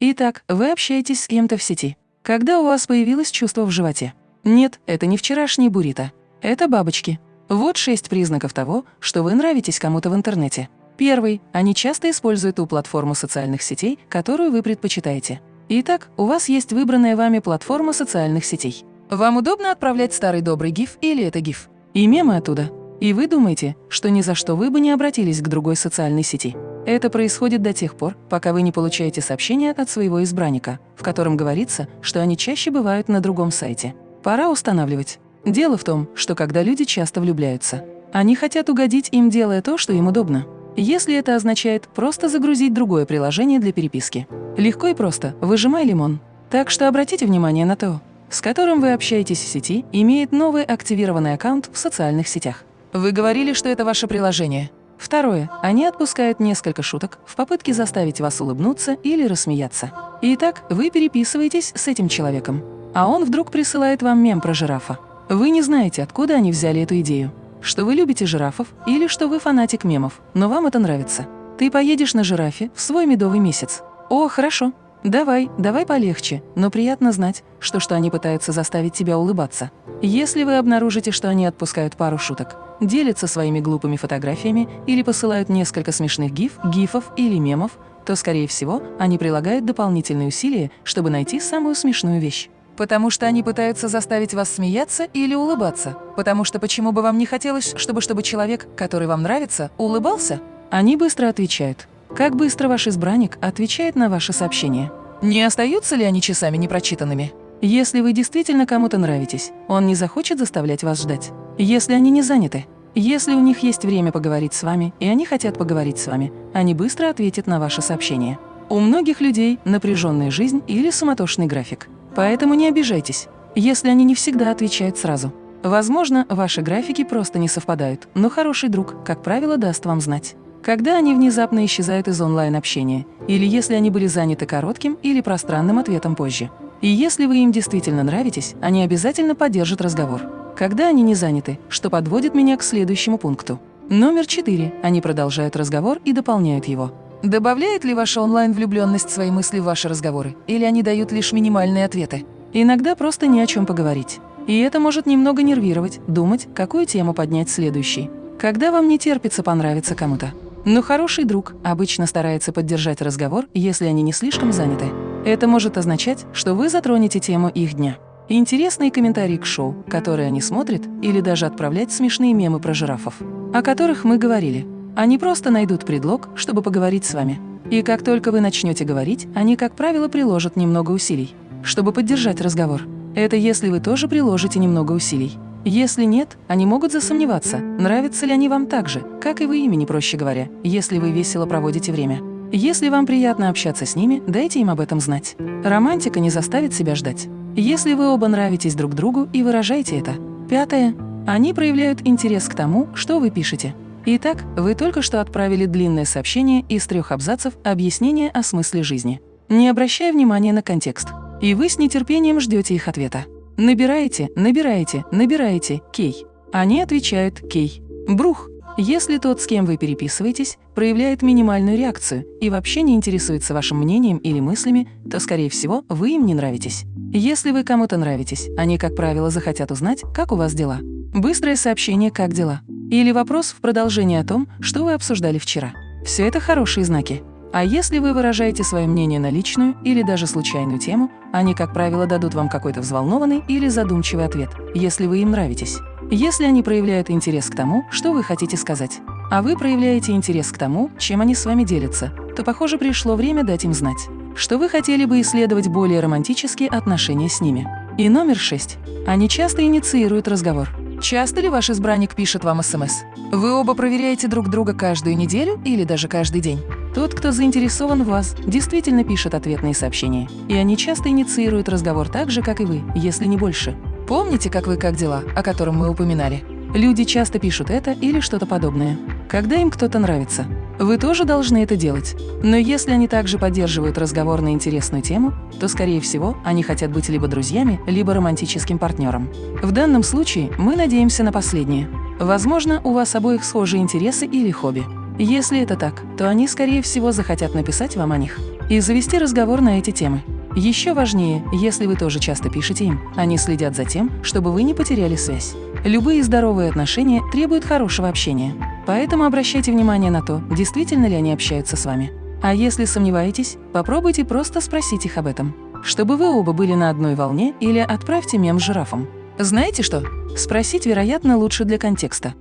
Итак, вы общаетесь с кем-то в сети. Когда у вас появилось чувство в животе? Нет, это не вчерашний буррито. Это бабочки. Вот шесть признаков того, что вы нравитесь кому-то в интернете. Первый. Они часто используют ту платформу социальных сетей, которую вы предпочитаете. Итак, у вас есть выбранная вами платформа социальных сетей. Вам удобно отправлять старый добрый гиф или это гиф? И мемы оттуда. И вы думаете, что ни за что вы бы не обратились к другой социальной сети. Это происходит до тех пор, пока вы не получаете сообщение от своего избранника, в котором говорится, что они чаще бывают на другом сайте. Пора устанавливать. Дело в том, что когда люди часто влюбляются, они хотят угодить им, делая то, что им удобно если это означает просто загрузить другое приложение для переписки. Легко и просто, выжимай лимон. Так что обратите внимание на то, с которым вы общаетесь в сети, имеет новый активированный аккаунт в социальных сетях. Вы говорили, что это ваше приложение. Второе. Они отпускают несколько шуток в попытке заставить вас улыбнуться или рассмеяться. Итак, вы переписываетесь с этим человеком, а он вдруг присылает вам мем про жирафа. Вы не знаете, откуда они взяли эту идею что вы любите жирафов или что вы фанатик мемов, но вам это нравится. Ты поедешь на жирафе в свой медовый месяц. О, хорошо. Давай, давай полегче, но приятно знать, что, что они пытаются заставить тебя улыбаться. Если вы обнаружите, что они отпускают пару шуток, делятся своими глупыми фотографиями или посылают несколько смешных гиф, гифов или мемов, то, скорее всего, они прилагают дополнительные усилия, чтобы найти самую смешную вещь. Потому что они пытаются заставить вас смеяться или улыбаться. Потому что почему бы вам не хотелось, чтобы, чтобы человек, который вам нравится, улыбался? Они быстро отвечают. Как быстро ваш избранник отвечает на ваше сообщение? Не остаются ли они часами непрочитанными? Если вы действительно кому-то нравитесь, он не захочет заставлять вас ждать. Если они не заняты, если у них есть время поговорить с вами, и они хотят поговорить с вами, они быстро ответят на ваше сообщение. У многих людей напряженная жизнь или суматошный график. Поэтому не обижайтесь, если они не всегда отвечают сразу. Возможно, ваши графики просто не совпадают, но хороший друг, как правило, даст вам знать. Когда они внезапно исчезают из онлайн-общения, или если они были заняты коротким или пространным ответом позже. И если вы им действительно нравитесь, они обязательно поддержат разговор. Когда они не заняты, что подводит меня к следующему пункту. Номер четыре. Они продолжают разговор и дополняют его. Добавляет ли ваша онлайн-влюбленность свои мысли в ваши разговоры? Или они дают лишь минимальные ответы? Иногда просто не о чем поговорить. И это может немного нервировать, думать, какую тему поднять следующей. Когда вам не терпится понравиться кому-то. Но хороший друг обычно старается поддержать разговор, если они не слишком заняты. Это может означать, что вы затронете тему их дня. Интересные комментарии к шоу, которые они смотрят, или даже отправлять смешные мемы про жирафов, о которых мы говорили. Они просто найдут предлог, чтобы поговорить с вами. И как только вы начнете говорить, они, как правило, приложат немного усилий, чтобы поддержать разговор. Это если вы тоже приложите немного усилий. Если нет, они могут засомневаться, нравятся ли они вам так же, как и вы имени, проще говоря, если вы весело проводите время. Если вам приятно общаться с ними, дайте им об этом знать. Романтика не заставит себя ждать. Если вы оба нравитесь друг другу и выражаете это. Пятое. Они проявляют интерес к тому, что вы пишете. Итак, вы только что отправили длинное сообщение из трех абзацев объяснения о смысле жизни, не обращая внимания на контекст. И вы с нетерпением ждете их ответа. Набираете, набираете, набираете «Кей». Они отвечают «Кей». Брух. Если тот, с кем вы переписываетесь, проявляет минимальную реакцию и вообще не интересуется вашим мнением или мыслями, то, скорее всего, вы им не нравитесь. Если вы кому-то нравитесь, они, как правило, захотят узнать, как у вас дела. Быстрое сообщение «Как дела?». Или вопрос в продолжение о том, что вы обсуждали вчера. Все это хорошие знаки. А если вы выражаете свое мнение на личную или даже случайную тему, они, как правило, дадут вам какой-то взволнованный или задумчивый ответ, если вы им нравитесь. Если они проявляют интерес к тому, что вы хотите сказать, а вы проявляете интерес к тому, чем они с вами делятся, то, похоже, пришло время дать им знать, что вы хотели бы исследовать более романтические отношения с ними. И номер шесть. Они часто инициируют разговор. Часто ли ваш избранник пишет вам СМС? Вы оба проверяете друг друга каждую неделю или даже каждый день? Тот, кто заинтересован в вас, действительно пишет ответные сообщения. И они часто инициируют разговор так же, как и вы, если не больше. Помните, как вы как дела, о котором мы упоминали? Люди часто пишут это или что-то подобное, когда им кто-то нравится. Вы тоже должны это делать. Но если они также поддерживают разговор на интересную тему, то, скорее всего, они хотят быть либо друзьями, либо романтическим партнером. В данном случае мы надеемся на последнее. Возможно, у вас обоих схожие интересы или хобби. Если это так, то они, скорее всего, захотят написать вам о них. и завести разговор на эти темы. Еще важнее, если вы тоже часто пишете им, они следят за тем, чтобы вы не потеряли связь. Любые здоровые отношения требуют хорошего общения, поэтому обращайте внимание на то, действительно ли они общаются с вами. А если сомневаетесь, попробуйте просто спросить их об этом, чтобы вы оба были на одной волне или отправьте мем с жирафом. Знаете что? Спросить, вероятно, лучше для контекста.